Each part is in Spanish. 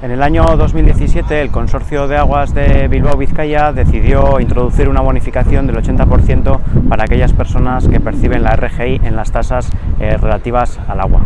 En el año 2017 el Consorcio de Aguas de Bilbao-Vizcaya decidió introducir una bonificación del 80% para aquellas personas que perciben la RGI en las tasas eh, relativas al agua.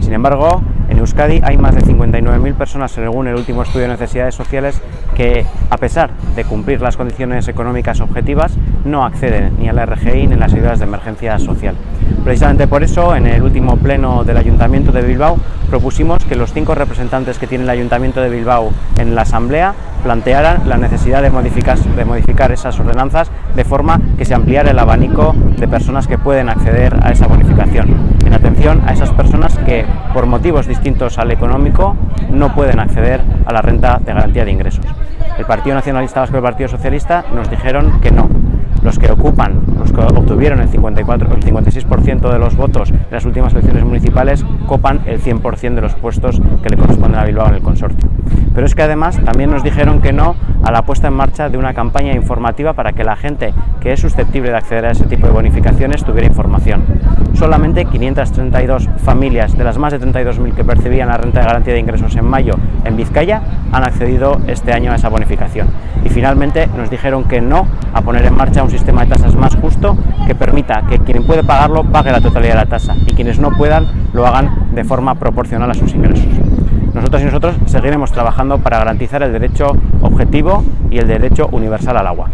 Sin embargo, en Euskadi hay más de 59.000 personas, según el último estudio de necesidades sociales, que a pesar de cumplir las condiciones económicas objetivas, no acceden ni a la RGI ni a las ayudas de emergencia social. Precisamente por eso, en el último pleno del Ayuntamiento de Bilbao, propusimos que los cinco representantes que tiene el Ayuntamiento de Bilbao en la Asamblea plantearan la necesidad de modificar, de modificar esas ordenanzas de forma que se ampliara el abanico de personas que pueden acceder a esa bonificación, en atención a esas personas que, por motivos distintos al económico, no pueden acceder a la renta de garantía de ingresos. El Partido Nacionalista Vasco y el Partido Socialista nos dijeron que no, los que ocupan, los que obtuvieron el, 54, el 56% de los votos en las últimas elecciones municipales, copan el 100% de los puestos que le corresponden a Bilbao en el consorcio. Pero es que además también nos dijeron que no a la puesta en marcha de una campaña informativa para que la gente que es susceptible de acceder a ese tipo de bonificaciones tuviera información. Solamente 532 familias de las más de 32.000 que percibían la renta de garantía de ingresos en mayo en Vizcaya han accedido este año a esa bonificación. Y finalmente nos dijeron que no a poner en marcha un sistema de tasas más justo que permita que quien puede pagarlo pague la totalidad de la tasa y quienes no puedan lo hagan de forma proporcional a sus ingresos. Nosotros y nosotros seguiremos trabajando para garantizar el derecho objetivo y el derecho universal al agua.